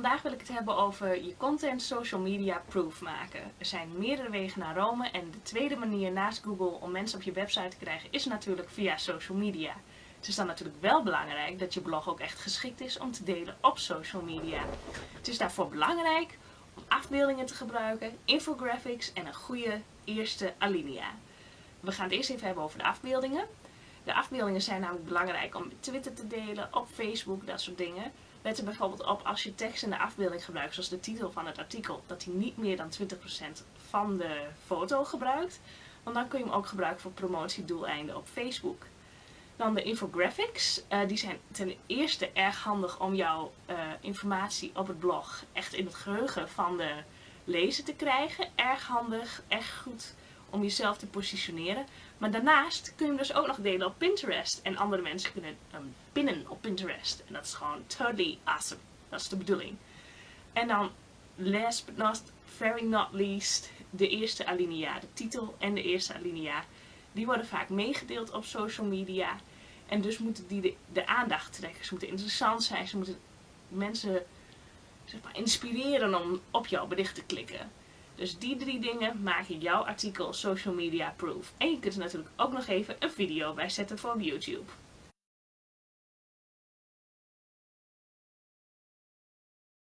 vandaag wil ik het hebben over je content social media proof maken. Er zijn meerdere wegen naar Rome en de tweede manier naast Google om mensen op je website te krijgen is natuurlijk via social media. Het is dan natuurlijk wel belangrijk dat je blog ook echt geschikt is om te delen op social media. Het is daarvoor belangrijk om afbeeldingen te gebruiken, infographics en een goede eerste alinea. We gaan het eerst even hebben over de afbeeldingen. De afbeeldingen zijn namelijk belangrijk om Twitter te delen, op Facebook, dat soort dingen. Let er bijvoorbeeld op als je tekst in de afbeelding gebruikt, zoals de titel van het artikel, dat hij niet meer dan 20% van de foto gebruikt. Want dan kun je hem ook gebruiken voor promotiedoeleinden op Facebook. Dan de infographics. Uh, die zijn ten eerste erg handig om jouw uh, informatie op het blog echt in het geheugen van de lezer te krijgen. Erg handig, echt goed om jezelf te positioneren. Maar daarnaast kun je hem dus ook nog delen op Pinterest. En andere mensen kunnen hem pinnen Pinterest. En dat is gewoon totally awesome. Dat is de bedoeling. En dan, last but not, very not least, de eerste alinea. De titel en de eerste alinea. Die worden vaak meegedeeld op social media. En dus moeten die de, aandacht trekken. Ze moeten interessant zijn. Ze moeten mensen zeg maar, inspireren om op jouw bericht te klikken. Dus die drie dingen maken jouw artikel social media proof. En je kunt er natuurlijk ook nog even een video bij zetten voor YouTube.